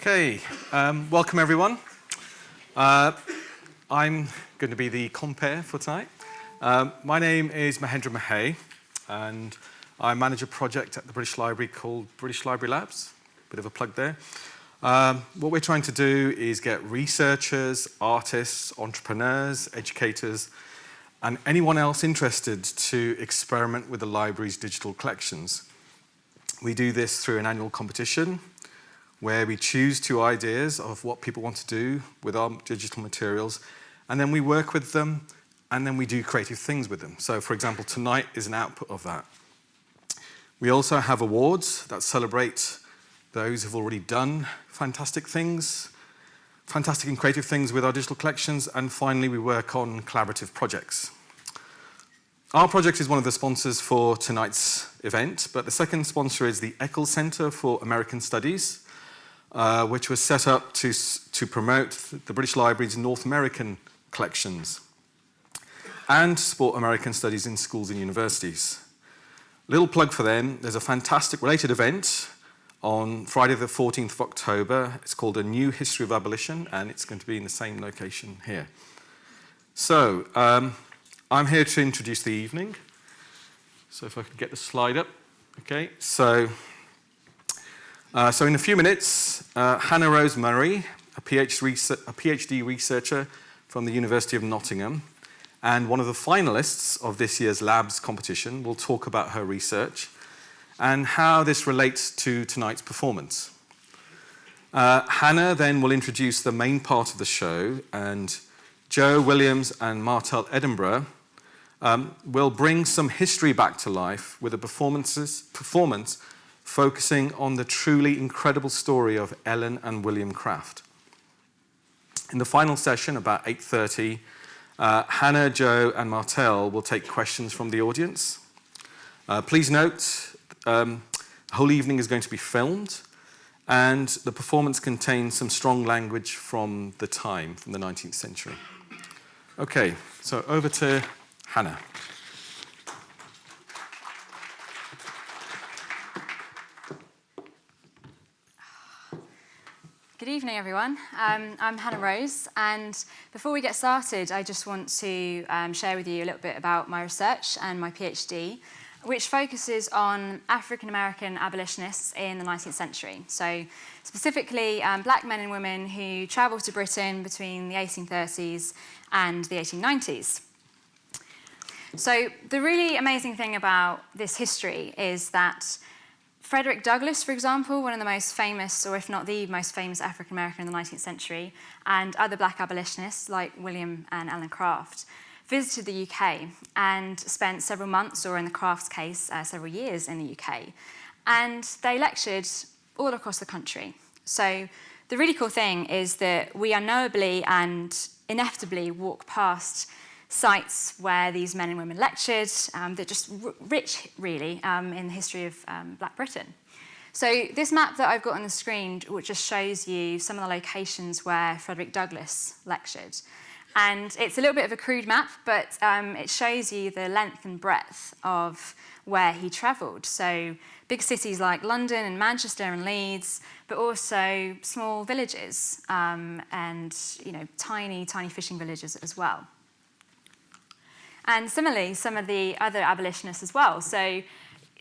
Okay, um, welcome everyone. Uh, I'm going to be the compere for tonight. Um, my name is Mahendra Mahey, and I manage a project at the British Library called British Library Labs. Bit of a plug there. Um, what we're trying to do is get researchers, artists, entrepreneurs, educators, and anyone else interested to experiment with the library's digital collections. We do this through an annual competition where we choose two ideas of what people want to do with our digital materials, and then we work with them, and then we do creative things with them. So for example, tonight is an output of that. We also have awards that celebrate those who've already done fantastic things, fantastic and creative things with our digital collections, and finally we work on collaborative projects. Our project is one of the sponsors for tonight's event, but the second sponsor is the Eccles Center for American Studies, uh, which was set up to, to promote the British Library's North American collections and support American studies in schools and universities. Little plug for them, there's a fantastic related event on Friday the 14th of October. It's called A New History of Abolition and it's going to be in the same location here. So, um, I'm here to introduce the evening. So if I could get the slide up. Okay, so uh, so in a few minutes, uh, Hannah Rose Murray, a PhD, researcher from the University of Nottingham, and one of the finalists of this year's labs competition will talk about her research and how this relates to tonight's performance. Uh, Hannah then will introduce the main part of the show and Joe Williams and Martel Edinburgh um, will bring some history back to life with a performances, performance focusing on the truly incredible story of Ellen and William Craft. In the final session, about 8.30, uh, Hannah, Joe and Martel will take questions from the audience. Uh, please note, um, the whole evening is going to be filmed and the performance contains some strong language from the time, from the 19th century. Okay, so over to Hannah. Good evening, everyone. Um, I'm Hannah Rose, and before we get started, I just want to um, share with you a little bit about my research and my PhD, which focuses on African-American abolitionists in the 19th century. So specifically, um, black men and women who travelled to Britain between the 1830s and the 1890s. So the really amazing thing about this history is that Frederick Douglass, for example, one of the most famous, or if not the most famous African-American in the 19th century, and other black abolitionists like William and Ellen Craft, visited the UK and spent several months, or in the Crafts case, uh, several years in the UK. And they lectured all across the country. So the really cool thing is that we unknowably and inevitably walk past sites where these men and women lectured. Um, they're just rich, really, um, in the history of um, Black Britain. So this map that I've got on the screen which just shows you some of the locations where Frederick Douglass lectured. And it's a little bit of a crude map, but um, it shows you the length and breadth of where he travelled. So big cities like London and Manchester and Leeds, but also small villages um, and you know tiny, tiny fishing villages as well. And similarly, some of the other abolitionists as well. So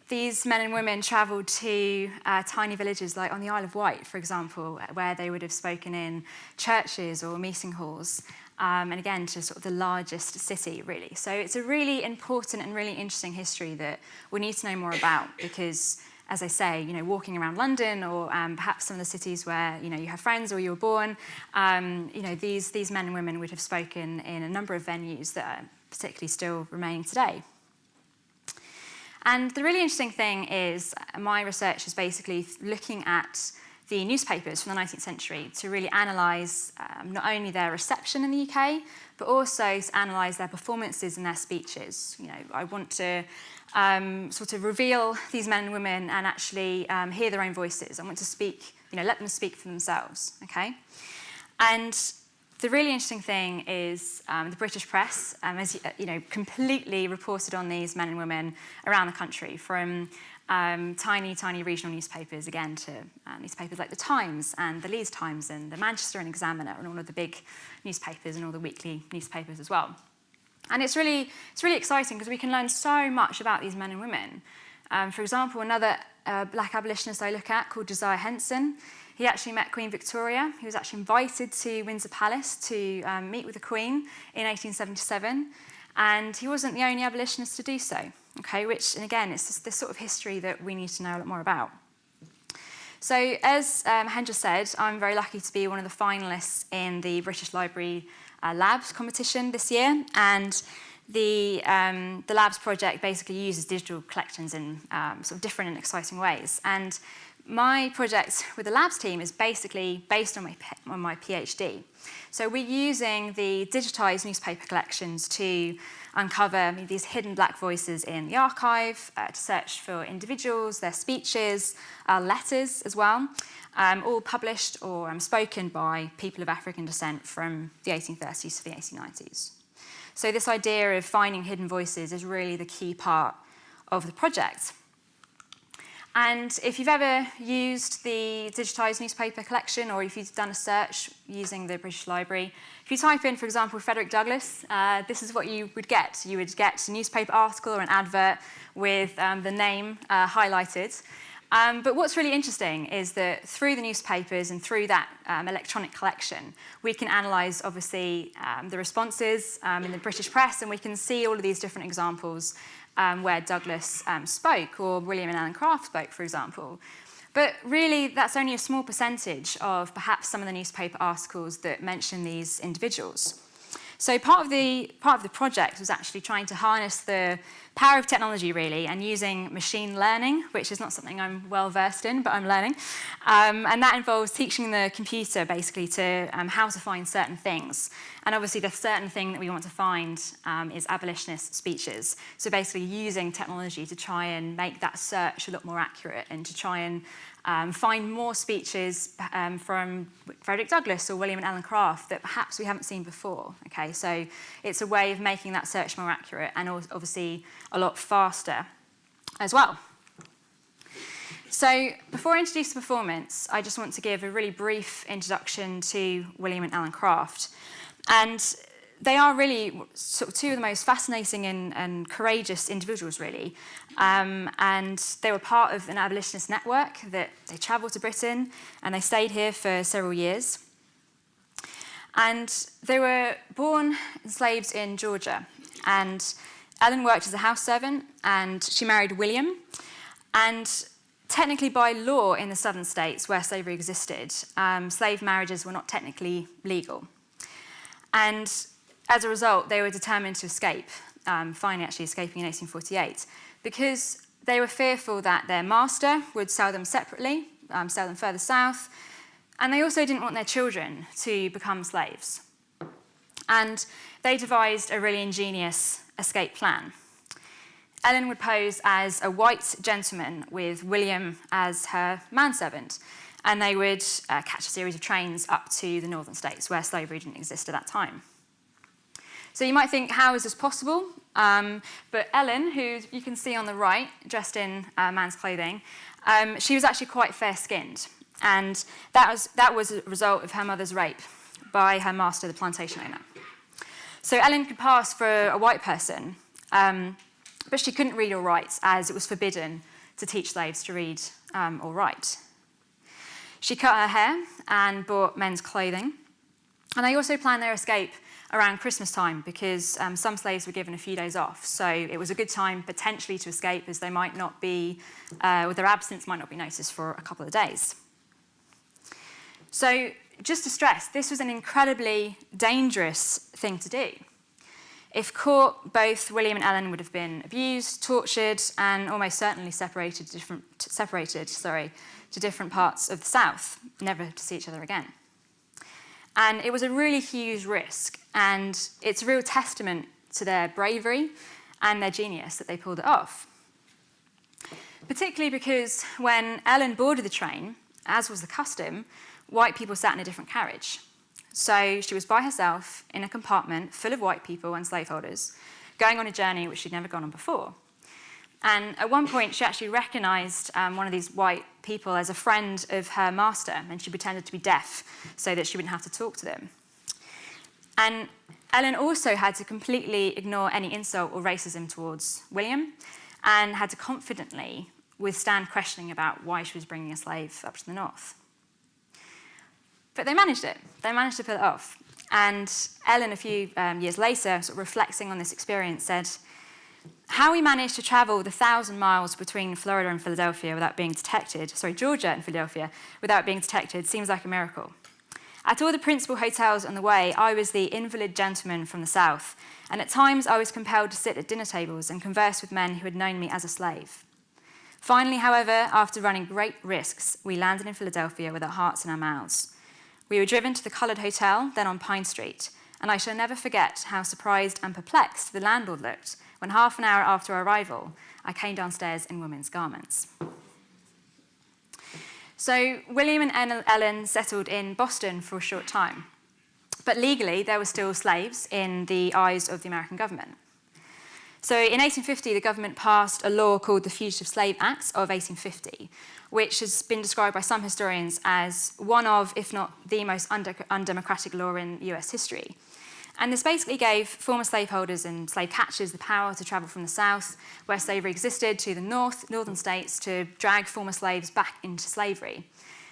these men and women travelled to uh, tiny villages like on the Isle of Wight, for example, where they would have spoken in churches or meeting halls. Um, and again, to sort of the largest city, really. So it's a really important and really interesting history that we need to know more about because as I say, you know, walking around London or um, perhaps some of the cities where, you know, you have friends or you were born, um, you know, these, these men and women would have spoken in a number of venues that are particularly still remaining today. And the really interesting thing is my research is basically looking at the newspapers from the 19th century to really analyse um, not only their reception in the UK, but also to analyse their performances and their speeches. You know, I want to um, sort of reveal these men and women and actually um, hear their own voices. I want to speak, you know, let them speak for themselves, okay? And the really interesting thing is um, the British press, um, as you, you know, completely reported on these men and women around the country, from um, tiny, tiny regional newspapers, again, to uh, newspapers like the Times and the Leeds Times and the Manchester and Examiner and all of the big newspapers and all the weekly newspapers as well. And it's really, it's really exciting because we can learn so much about these men and women. Um, for example, another uh, black abolitionist I look at called Josiah Henson, he actually met Queen Victoria. He was actually invited to Windsor Palace to um, meet with the Queen in 1877. And he wasn't the only abolitionist to do so, okay, which, and again, it's this, sort of history that we need to know a lot more about. So as um, Hendra said, I'm very lucky to be one of the finalists in the British Library uh, Labs competition this year. And the, um, the Labs project basically uses digital collections in um, sort of different and exciting ways. And my project with the labs team is basically based on my, on my PhD. So we're using the digitized newspaper collections to uncover these hidden black voices in the archive, uh, to search for individuals, their speeches, uh, letters as well, um, all published or um, spoken by people of African descent from the 1830s to the 1890s. So this idea of finding hidden voices is really the key part of the project. And if you've ever used the digitised newspaper collection or if you've done a search using the British Library, if you type in, for example, Frederick Douglass, uh, this is what you would get. You would get a newspaper article or an advert with um, the name uh, highlighted. Um, but what's really interesting is that through the newspapers and through that um, electronic collection, we can analyse, obviously, um, the responses um, in the British press, and we can see all of these different examples um, where Douglass um, spoke, or William and Ellen Craft spoke, for example. But really, that's only a small percentage of perhaps some of the newspaper articles that mention these individuals. So part of the part of the project was actually trying to harness the power of technology really and using machine learning, which is not something I'm well versed in, but I'm learning. Um, and that involves teaching the computer basically to um, how to find certain things. And obviously the certain thing that we want to find um, is abolitionist speeches. So basically using technology to try and make that search a lot more accurate and to try and um, find more speeches um, from Frederick Douglass or William and Ellen Craft that perhaps we haven't seen before. Okay, so it's a way of making that search more accurate and obviously a lot faster as well. So before I introduce the performance, I just want to give a really brief introduction to William and Ellen Craft. And they are really sort of two of the most fascinating and, and courageous individuals, really. Um, and they were part of an abolitionist network that they travelled to Britain and they stayed here for several years. And they were born enslaved in Georgia. And Ellen worked as a house servant and she married William. And technically by law in the southern states where slavery existed, um, slave marriages were not technically legal. And as a result, they were determined to escape, um, finally actually escaping in 1848, because they were fearful that their master would sell them separately, um, sell them further south, and they also didn't want their children to become slaves. And they devised a really ingenious escape plan. Ellen would pose as a white gentleman with William as her manservant, and they would uh, catch a series of trains up to the northern states where slavery didn't exist at that time. So you might think, how is this possible? Um, but Ellen, who you can see on the right, dressed in uh, man's clothing, um, she was actually quite fair-skinned. And that was, that was a result of her mother's rape by her master, the plantation owner. So Ellen could pass for a white person, um, but she couldn't read or write as it was forbidden to teach slaves to read um, or write. She cut her hair and bought men's clothing. And they also planned their escape around Christmas time because um, some slaves were given a few days off. So it was a good time potentially to escape as they might not be, uh, or their absence might not be noticed for a couple of days. So just to stress, this was an incredibly dangerous thing to do. If caught, both William and Ellen would have been abused, tortured, and almost certainly separated, different, separated sorry, to different parts of the South, never to see each other again. And it was a really huge risk, and it's a real testament to their bravery and their genius that they pulled it off. Particularly because when Ellen boarded the train, as was the custom, white people sat in a different carriage. So she was by herself in a compartment full of white people and slaveholders, going on a journey which she'd never gone on before. And at one point, she actually recognized um, one of these white people as a friend of her master, and she pretended to be deaf so that she wouldn't have to talk to them. And Ellen also had to completely ignore any insult or racism towards William and had to confidently withstand questioning about why she was bringing a slave up to the north. But they managed it. They managed to pull it off. And Ellen, a few um, years later, sort of reflecting on this experience, said, how we managed to travel the thousand miles between Florida and Philadelphia without being detected, sorry, Georgia and Philadelphia, without being detected seems like a miracle. At all the principal hotels on the way, I was the invalid gentleman from the South, and at times I was compelled to sit at dinner tables and converse with men who had known me as a slave. Finally, however, after running great risks, we landed in Philadelphia with our hearts in our mouths. We were driven to the Coloured Hotel, then on Pine Street, and I shall never forget how surprised and perplexed the landlord looked when half an hour after our arrival, I came downstairs in women's garments. So William and Ellen settled in Boston for a short time. But legally, there were still slaves in the eyes of the American government. So in 1850, the government passed a law called the Fugitive Slave Act of 1850, which has been described by some historians as one of, if not the most undemocratic law in US history. And this basically gave former slaveholders and slave catchers the power to travel from the south, where slavery existed, to the north, northern states to drag former slaves back into slavery.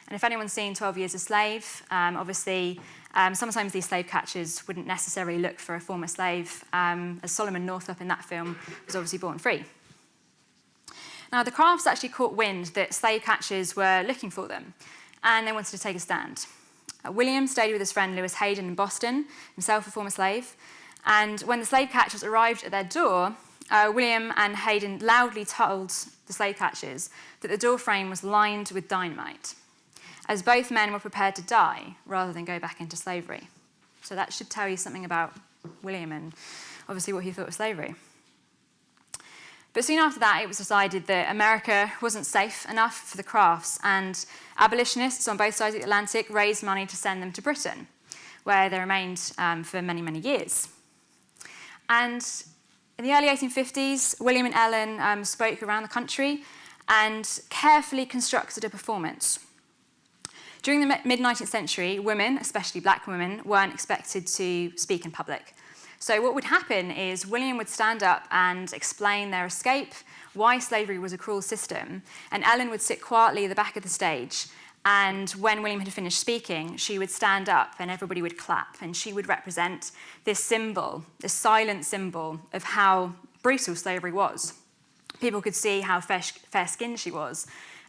And if anyone's seen 12 Years a Slave, um, obviously um, sometimes these slave catchers wouldn't necessarily look for a former slave, um, as Solomon Northup in that film was obviously born free. Now, the Crafts actually caught wind that slave catchers were looking for them, and they wanted to take a stand. Uh, William stayed with his friend Lewis Hayden in Boston, himself a former slave, and when the slave catchers arrived at their door, uh, William and Hayden loudly told the slave catchers that the door frame was lined with dynamite, as both men were prepared to die rather than go back into slavery. So that should tell you something about William and obviously what he thought of slavery. But soon after that, it was decided that America wasn't safe enough for the crafts, and abolitionists on both sides of the Atlantic raised money to send them to Britain, where they remained um, for many, many years. And in the early 1850s, William and Ellen um, spoke around the country and carefully constructed a performance. During the mid-19th century, women, especially black women, weren't expected to speak in public. So what would happen is William would stand up and explain their escape, why slavery was a cruel system, and Ellen would sit quietly at the back of the stage and when William had finished speaking, she would stand up and everybody would clap and she would represent this symbol, this silent symbol of how brutal slavery was. People could see how fair-skinned she was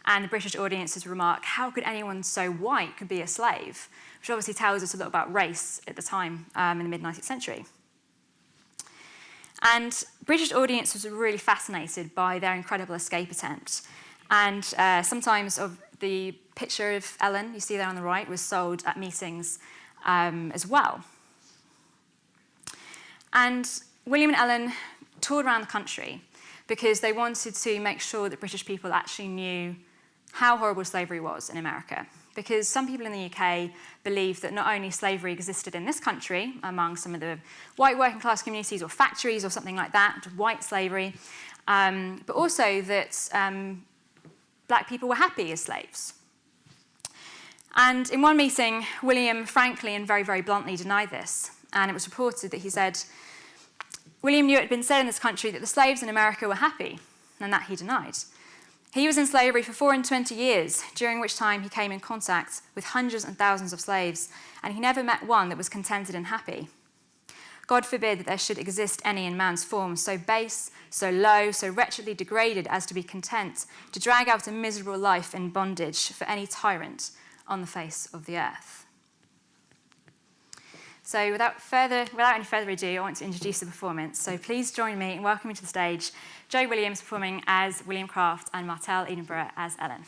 and the British audiences remark, how could anyone so white could be a slave? Which obviously tells us a lot about race at the time um, in the mid-19th century. And British audiences were really fascinated by their incredible escape attempt. And uh, sometimes of the picture of Ellen, you see there on the right, was sold at meetings um, as well. And William and Ellen toured around the country because they wanted to make sure that British people actually knew how horrible slavery was in America because some people in the UK believe that not only slavery existed in this country among some of the white working class communities or factories or something like that, white slavery, um, but also that um, black people were happy as slaves. And in one meeting, William frankly and very, very bluntly denied this. And it was reported that he said, William knew it had been said in this country that the slaves in America were happy, and that he denied. He was in slavery for four and twenty years, during which time he came in contact with hundreds and thousands of slaves, and he never met one that was contented and happy. God forbid that there should exist any in man's form so base, so low, so wretchedly degraded as to be content to drag out a miserable life in bondage for any tyrant on the face of the earth. So without, further, without any further ado, I want to introduce the performance. So please join me in welcoming to the stage Joe Williams performing as William Craft and Martell Edinburgh as Ellen.